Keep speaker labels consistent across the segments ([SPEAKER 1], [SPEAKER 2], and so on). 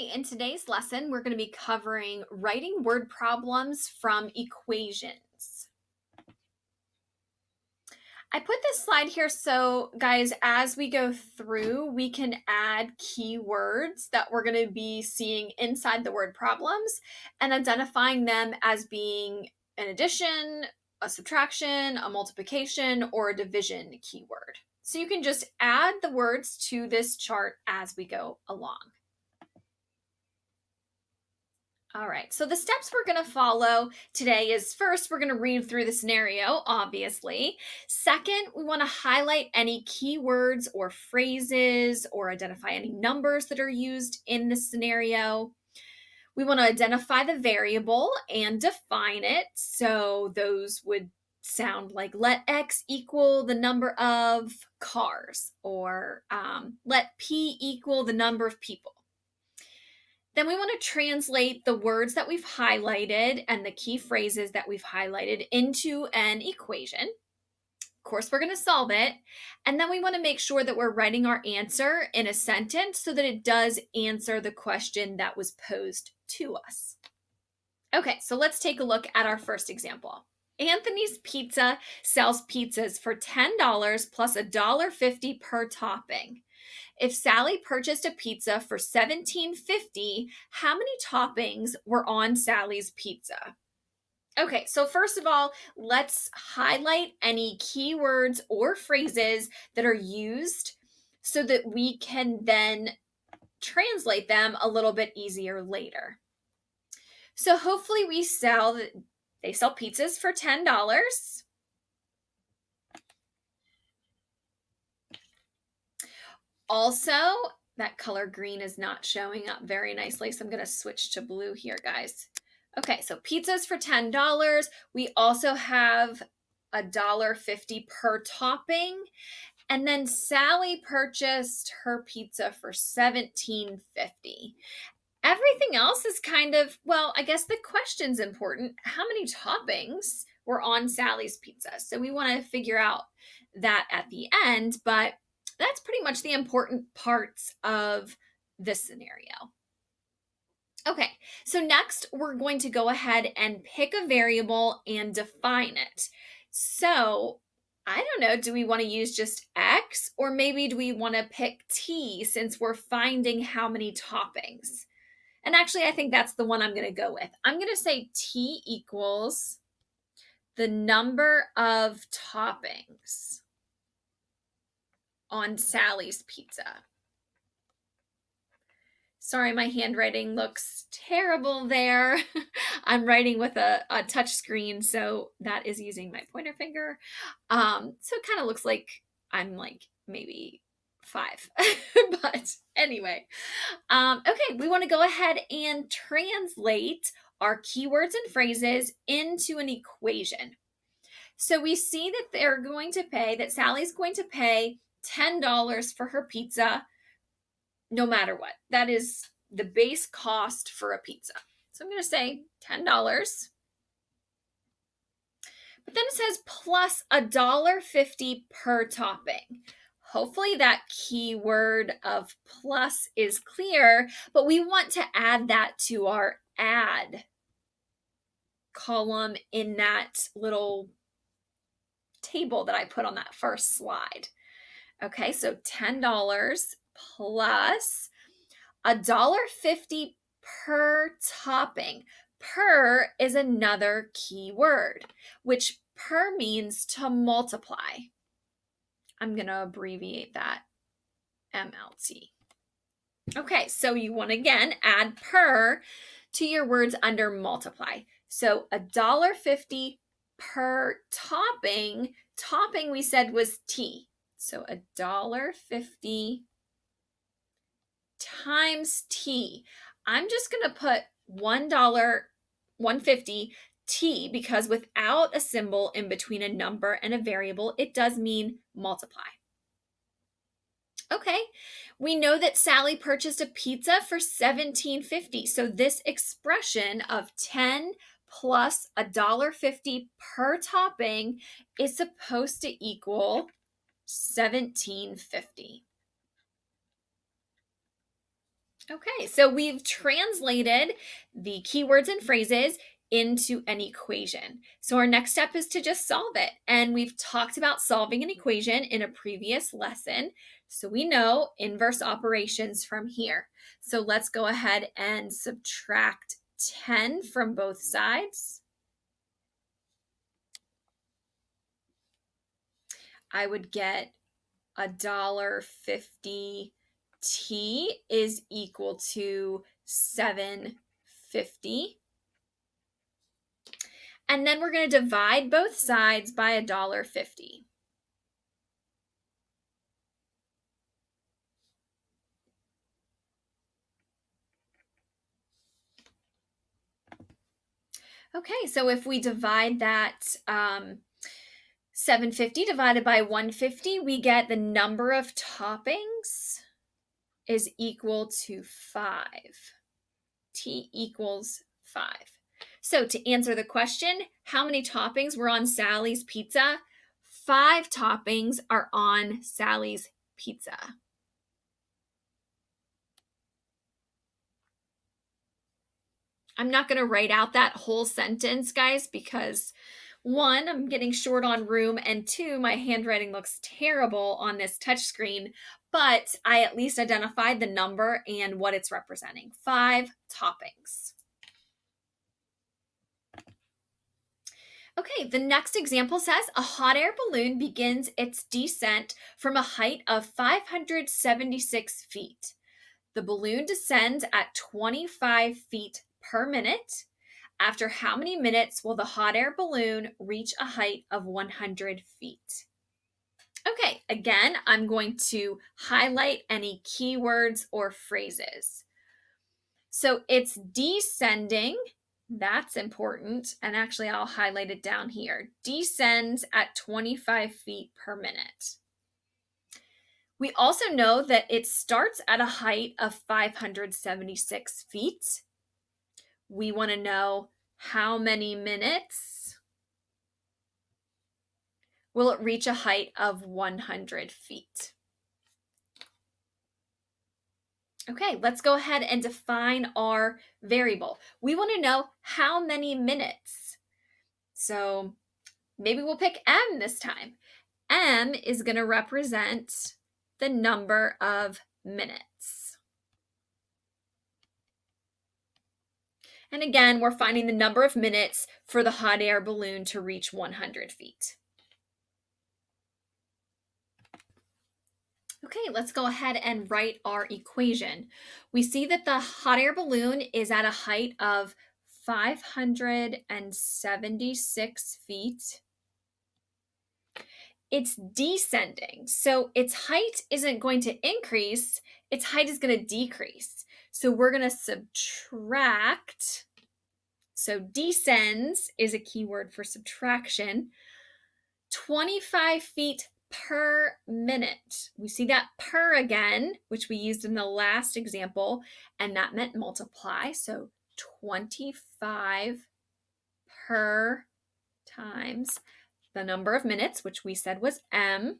[SPEAKER 1] In today's lesson, we're going to be covering writing word problems from equations. I put this slide here so, guys, as we go through, we can add keywords that we're going to be seeing inside the word problems and identifying them as being an addition, a subtraction, a multiplication, or a division keyword. So you can just add the words to this chart as we go along. All right, so the steps we're going to follow today is first, we're going to read through the scenario, obviously. Second, we want to highlight any keywords or phrases or identify any numbers that are used in the scenario. We want to identify the variable and define it. So those would sound like let x equal the number of cars or um, let p equal the number of people. Then we want to translate the words that we've highlighted and the key phrases that we've highlighted into an equation. Of course, we're going to solve it. And then we want to make sure that we're writing our answer in a sentence so that it does answer the question that was posed to us. Okay, so let's take a look at our first example. Anthony's Pizza sells pizzas for $10 plus $1.50 per topping. If Sally purchased a pizza for $17.50, how many toppings were on Sally's pizza? Okay, so first of all, let's highlight any keywords or phrases that are used so that we can then translate them a little bit easier later. So hopefully we sell, they sell pizzas for $10. Also, that color green is not showing up very nicely, so I'm going to switch to blue here, guys. Okay, so pizzas for $10. We also have a dollar fifty per topping. And then Sally purchased her pizza for $17.50. Everything else is kind of, well, I guess the question's important. How many toppings were on Sally's pizza? So we want to figure out that at the end, but that's pretty much the important parts of this scenario. Okay, so next we're going to go ahead and pick a variable and define it. So I don't know, do we want to use just X or maybe do we want to pick T since we're finding how many toppings? And actually, I think that's the one I'm going to go with. I'm going to say T equals the number of toppings on Sally's pizza. Sorry, my handwriting looks terrible there. I'm writing with a, a touch screen, so that is using my pointer finger. Um, so it kind of looks like I'm like maybe five. but anyway, um, okay, we want to go ahead and translate our keywords and phrases into an equation. So we see that they're going to pay, that Sally's going to pay $10 for her pizza, no matter what. That is the base cost for a pizza. So I'm going to say $10. But then it says plus a dollar fifty per topping. Hopefully that keyword of plus is clear, but we want to add that to our add column in that little table that I put on that first slide. Okay, so $10 plus a dollar fifty per topping. Per is another key word, which per means to multiply. I'm going to abbreviate that MLT. Okay, so you want to again add per to your words under multiply. So a dollar fifty per topping. Topping we said was T. So a dollar fifty times T. I'm just going to put one dollar 150 T because without a symbol in between a number and a variable, it does mean multiply. Okay, we know that Sally purchased a pizza for $17.50. So this expression of 10 plus a dollar fifty per topping is supposed to equal 1750. Okay, so we've translated the keywords and phrases into an equation. So our next step is to just solve it. And we've talked about solving an equation in a previous lesson. So we know inverse operations from here. So let's go ahead and subtract 10 from both sides. I would get a dollar fifty t is equal to 750. And then we're going to divide both sides by a dollar fifty. Okay, so if we divide that um, 750 divided by 150, we get the number of toppings is equal to 5. T equals 5. So to answer the question, how many toppings were on Sally's pizza? Five toppings are on Sally's pizza. I'm not going to write out that whole sentence, guys, because one, I'm getting short on room, and two, my handwriting looks terrible on this touchscreen, but I at least identified the number and what it's representing. Five toppings. Okay, the next example says a hot air balloon begins its descent from a height of 576 feet. The balloon descends at 25 feet per minute. After how many minutes will the hot air balloon reach a height of 100 feet? Okay, again, I'm going to highlight any keywords or phrases. So it's descending. That's important. And actually, I'll highlight it down here. Descends at 25 feet per minute. We also know that it starts at a height of 576 feet we want to know how many minutes will it reach a height of 100 feet. Okay, let's go ahead and define our variable. We want to know how many minutes. So maybe we'll pick m this time. m is going to represent the number of minutes. And again, we're finding the number of minutes for the hot air balloon to reach 100 feet. Okay, let's go ahead and write our equation. We see that the hot air balloon is at a height of 576 feet. It's descending, so its height isn't going to increase, its height is going to decrease. So we're going to subtract. So descends is a keyword for subtraction. 25 feet per minute. We see that per again, which we used in the last example, and that meant multiply. So 25 per times the number of minutes, which we said was m.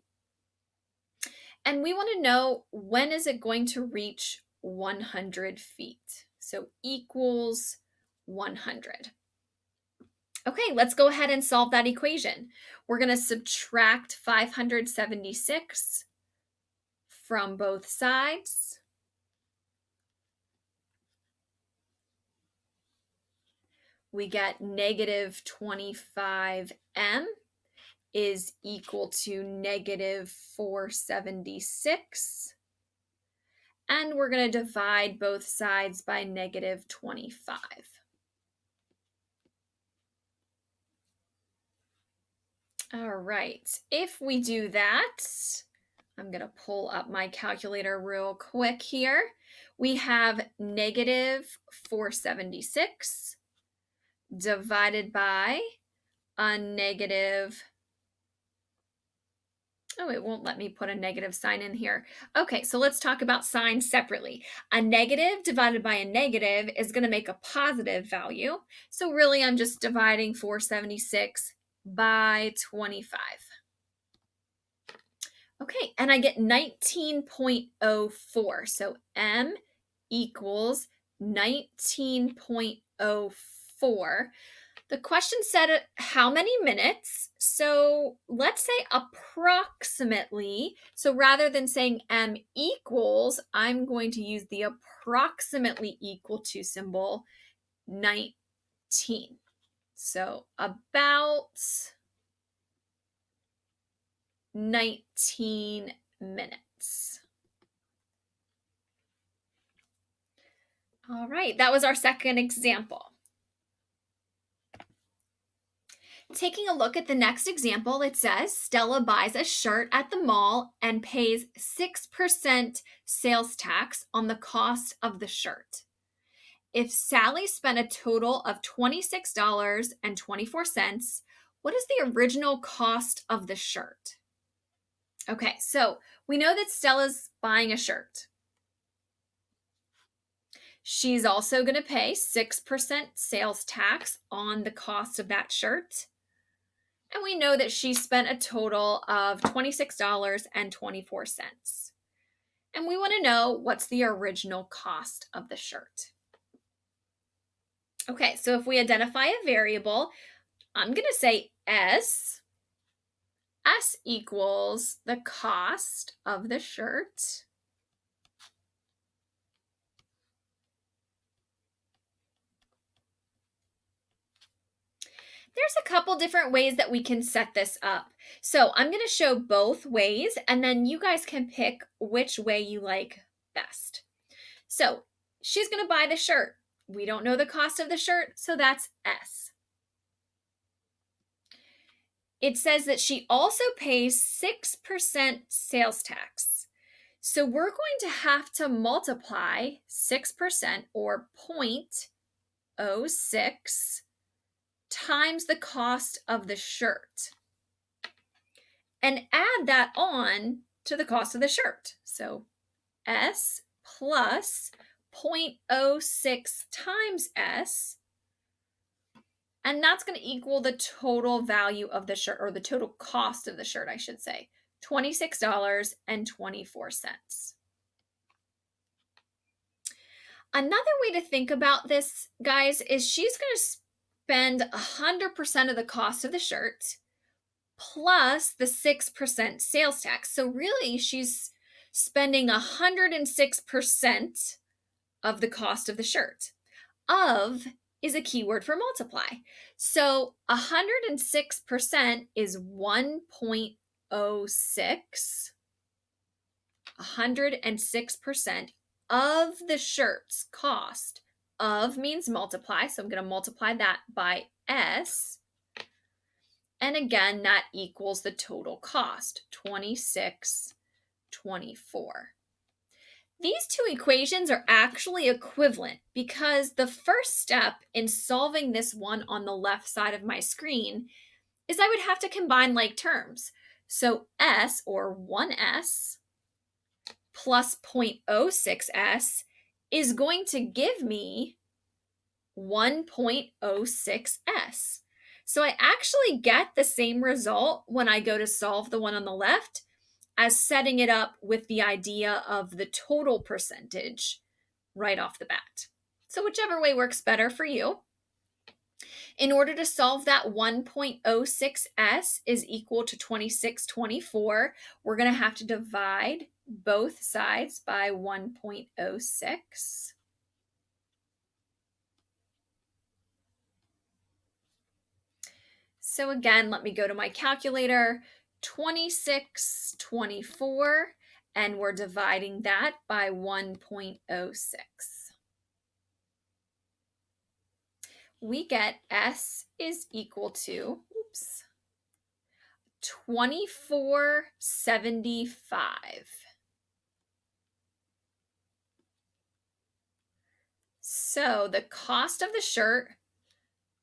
[SPEAKER 1] And we want to know when is it going to reach 100 feet. So equals 100. Okay, let's go ahead and solve that equation. We're going to subtract 576 from both sides. We get negative 25m is equal to negative 476 and we're going to divide both sides by negative 25. All right, if we do that, I'm going to pull up my calculator real quick here. We have negative 476 divided by a negative Oh, it won't let me put a negative sign in here. Okay, so let's talk about signs separately. A negative divided by a negative is going to make a positive value. So really, I'm just dividing 476 by 25. Okay, and I get 19.04. So M equals 19.04. The question said how many minutes. So let's say approximately. So rather than saying m equals, I'm going to use the approximately equal to symbol 19. So about 19 minutes. All right, that was our second example. Taking a look at the next example, it says Stella buys a shirt at the mall and pays 6% sales tax on the cost of the shirt. If Sally spent a total of $26.24, what is the original cost of the shirt? Okay, so we know that Stella's buying a shirt. She's also going to pay 6% sales tax on the cost of that shirt. And we know that she spent a total of $26.24. And we want to know what's the original cost of the shirt. Okay, so if we identify a variable, I'm going to say S. S equals the cost of the shirt there's a couple different ways that we can set this up. So I'm going to show both ways and then you guys can pick which way you like best. So she's going to buy the shirt. We don't know the cost of the shirt, so that's S. It says that she also pays 6% sales tax. So we're going to have to multiply 6% or 0.06 times the cost of the shirt and add that on to the cost of the shirt. So S plus 0.06 times S, and that's going to equal the total value of the shirt, or the total cost of the shirt, I should say, $26.24. Another way to think about this, guys, is she's going to spend 100% of the cost of the shirt plus the 6% sales tax. So really she's spending 106% of the cost of the shirt. Of is a keyword for multiply. So 106% is 1.06. 106% of the shirt's cost of means multiply, so I'm going to multiply that by S. And again, that equals the total cost, 26, 24. These two equations are actually equivalent because the first step in solving this one on the left side of my screen is I would have to combine like terms. So S, or 1S, plus 0.06S is going to give me 1.06s. So I actually get the same result when I go to solve the one on the left as setting it up with the idea of the total percentage right off the bat. So whichever way works better for you. In order to solve that 1.06s is equal to 2624, we're going to have to divide both sides by 1.06. So again, let me go to my calculator, 2624, and we're dividing that by 1.06. We get S is equal to, oops, 2475. So the cost of the shirt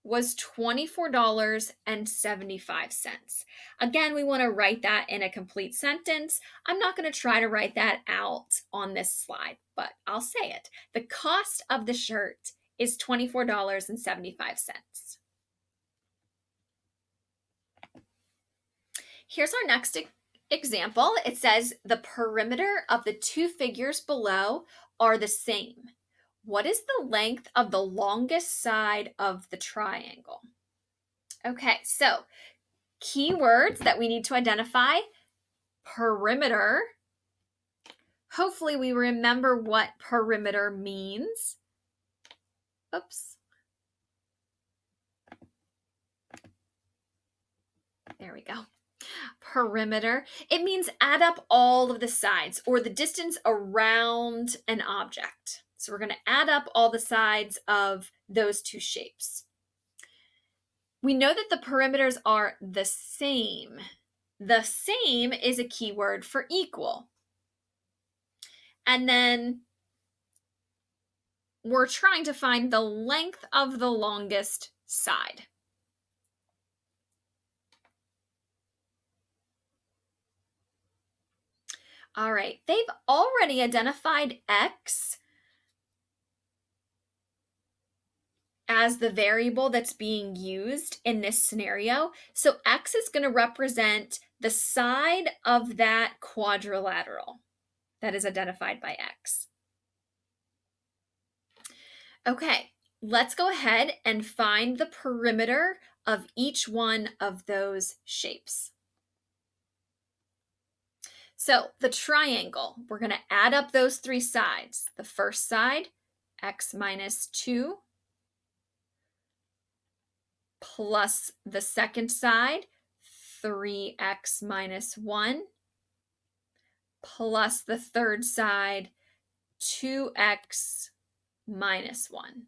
[SPEAKER 1] was $24.75. Again, we want to write that in a complete sentence. I'm not going to try to write that out on this slide, but I'll say it. The cost of the shirt is $24.75. Here's our next Example, it says the perimeter of the two figures below are the same. What is the length of the longest side of the triangle? Okay, so keywords that we need to identify perimeter. Hopefully, we remember what perimeter means. Oops. There we go. Perimeter. It means add up all of the sides or the distance around an object. So we're going to add up all the sides of those two shapes. We know that the perimeters are the same. The same is a keyword for equal. And then we're trying to find the length of the longest side. All right, they've already identified X as the variable that's being used in this scenario. So X is going to represent the side of that quadrilateral that is identified by X. Okay, let's go ahead and find the perimeter of each one of those shapes. So the triangle, we're going to add up those three sides. The first side, x minus 2, plus the second side, 3x minus 1, plus the third side, 2x minus 1.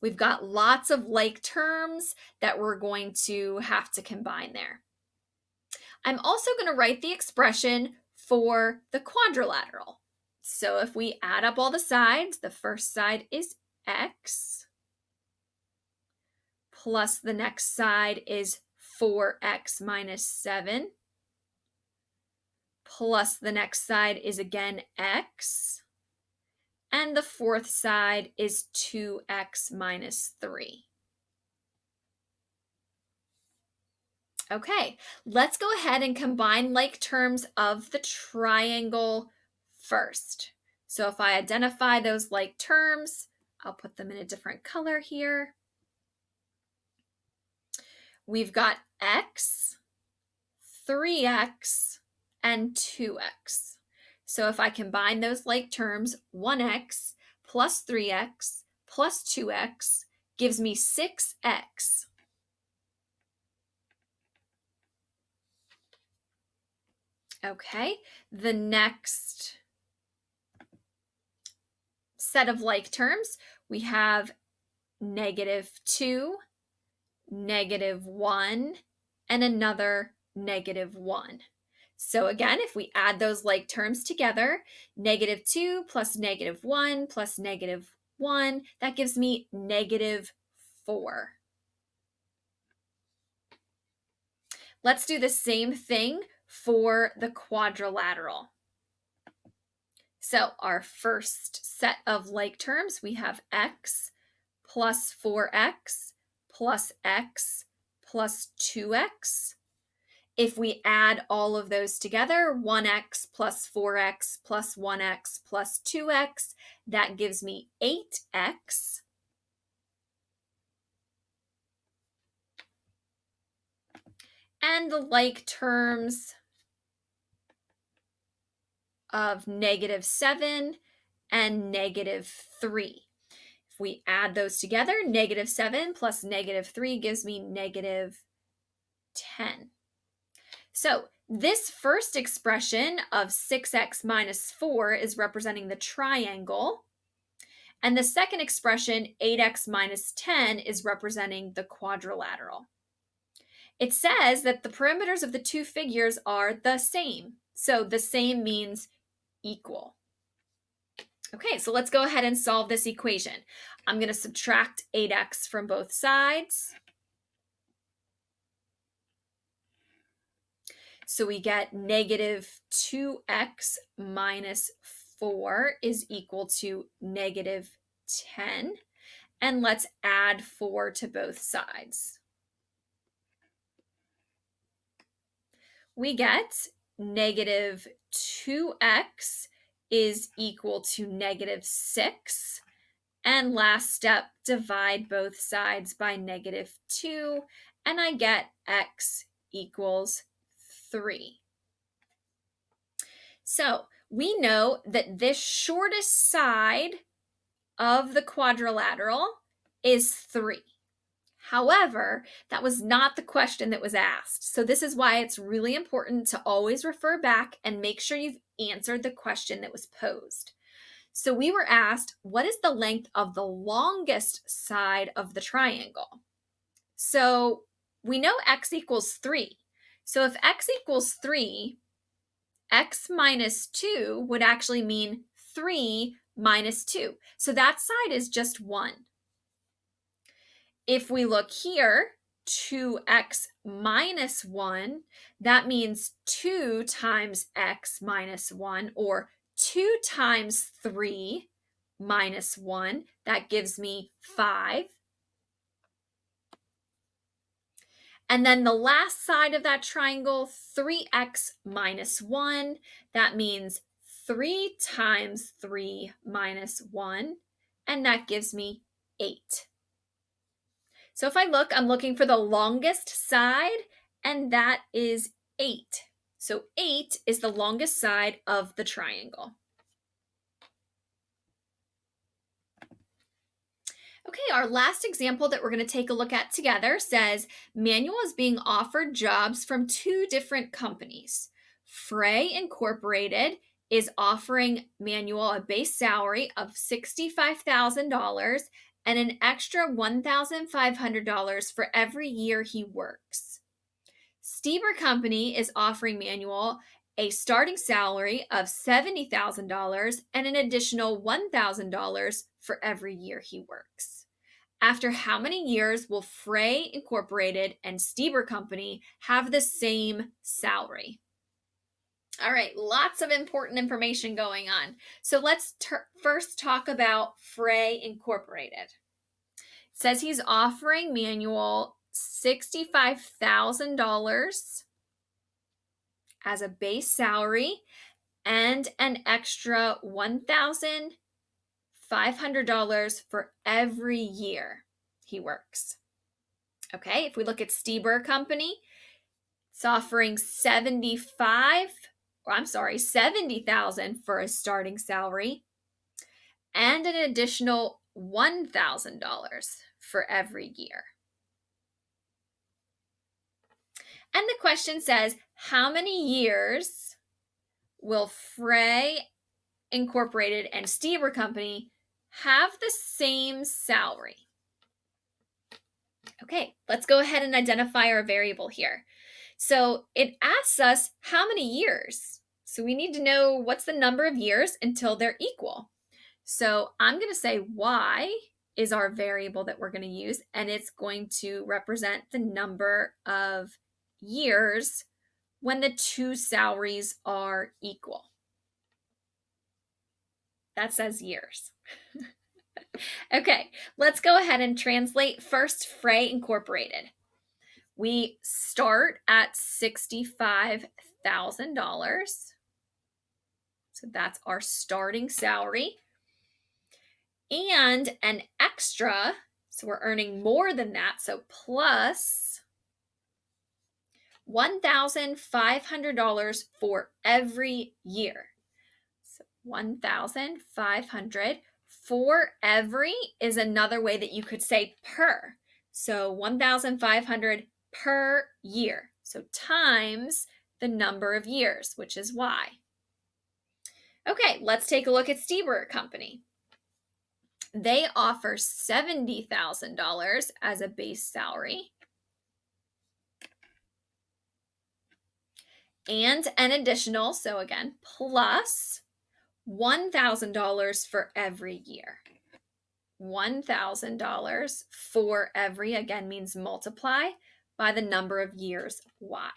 [SPEAKER 1] We've got lots of like terms that we're going to have to combine there. I'm also going to write the expression for the quadrilateral. So if we add up all the sides, the first side is x, plus the next side is 4x minus 7, plus the next side is again x, and the fourth side is 2x minus 3. Okay, let's go ahead and combine like terms of the triangle first. So if I identify those like terms, I'll put them in a different color here. We've got x, 3x, and 2x. So if I combine those like terms, 1x plus 3x plus 2x gives me 6x. Okay, the next set of like terms, we have negative 2, negative 1, and another negative 1. So again, if we add those like terms together, negative 2 plus negative 1 plus negative 1, that gives me negative 4. Let's do the same thing for the quadrilateral. So our first set of like terms, we have x plus 4x plus x plus 2x. If we add all of those together, 1x plus 4x plus 1x plus 2x, that gives me 8x. And the like terms of negative 7 and negative 3. We add those together, negative 7 plus negative 3 gives me negative 10. So this first expression of 6x minus 4 is representing the triangle. And the second expression, 8x minus 10, is representing the quadrilateral. It says that the perimeters of the two figures are the same. So the same means equal. Okay, so let's go ahead and solve this equation. I'm going to subtract 8x from both sides. So we get negative 2x minus 4 is equal to negative 10. And let's add 4 to both sides. We get negative 2x is equal to negative 6. And last step, divide both sides by negative 2, and I get x equals 3. So we know that this shortest side of the quadrilateral is 3. However, that was not the question that was asked. So this is why it's really important to always refer back and make sure you've answered the question that was posed. So we were asked, what is the length of the longest side of the triangle? So we know x equals 3. So if x equals 3, x minus 2 would actually mean 3 minus 2. So that side is just 1. If we look here, 2x minus 1, that means 2 times x minus 1, or 2 times 3 minus 1. That gives me 5. And then the last side of that triangle, 3x minus 1, that means 3 times 3 minus 1, and that gives me 8. So if I look, I'm looking for the longest side, and that is 8. So 8 is the longest side of the triangle. Okay, our last example that we're going to take a look at together says Manuel is being offered jobs from two different companies. Frey Incorporated is offering Manuel a base salary of $65,000 and an extra $1,500 for every year he works. Stieber Company is offering Manuel a starting salary of $70,000 and an additional $1,000 for every year he works. After how many years will Frey Incorporated and Stieber Company have the same salary? All right, lots of important information going on. So let's first talk about Frey Incorporated. It says he's offering Manuel $65,000 as a base salary and an extra 1000 $500 for every year he works. Okay, if we look at Stieber Company, it's offering 75 or I'm sorry, 70,000 for a starting salary and an additional $1,000 for every year. And the question says, how many years will Frey Incorporated and Stieber Company have the same salary. Okay, let's go ahead and identify our variable here. So it asks us how many years. So we need to know what's the number of years until they're equal. So I'm going to say y is our variable that we're going to use, and it's going to represent the number of years when the two salaries are equal. That says years. okay, let's go ahead and translate first Frey Incorporated. We start at $65,000. So that's our starting salary. And an extra, so we're earning more than that, so plus $1,500 for every year. So 1,500. For every is another way that you could say per. So 1,500 per year. So times the number of years, which is y. Okay, let's take a look at Stieber Company. They offer $70,000 as a base salary. And an additional, so again, plus $1,000 for every year. $1,000 for every, again, means multiply by the number of years, y.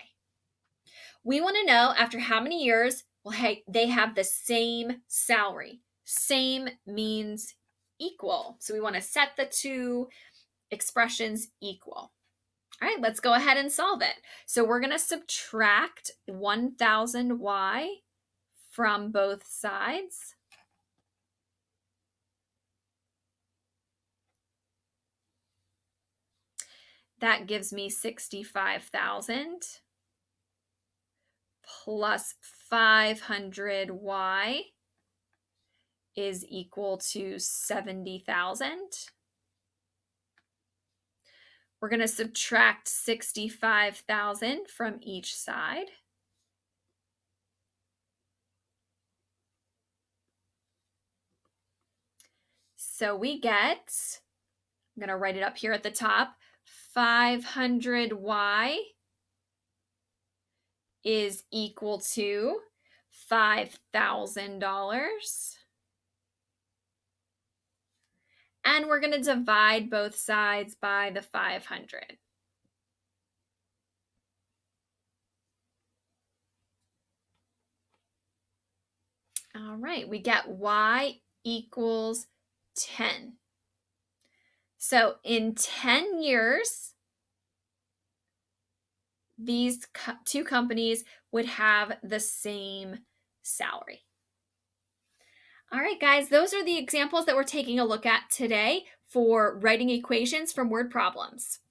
[SPEAKER 1] We want to know after how many years will hey, they have the same salary. Same means equal. So we want to set the two expressions equal. All right, let's go ahead and solve it. So we're going to subtract 1000y from both sides. That gives me 65,000 plus 500y is equal to 70,000. We're going to subtract 65,000 from each side. So we get, I'm going to write it up here at the top, 500y is equal to $5,000. And we're going to divide both sides by the 500. All right, we get y equals 10. So in 10 years, these co two companies would have the same salary. All right, guys, those are the examples that we're taking a look at today for writing equations from word problems.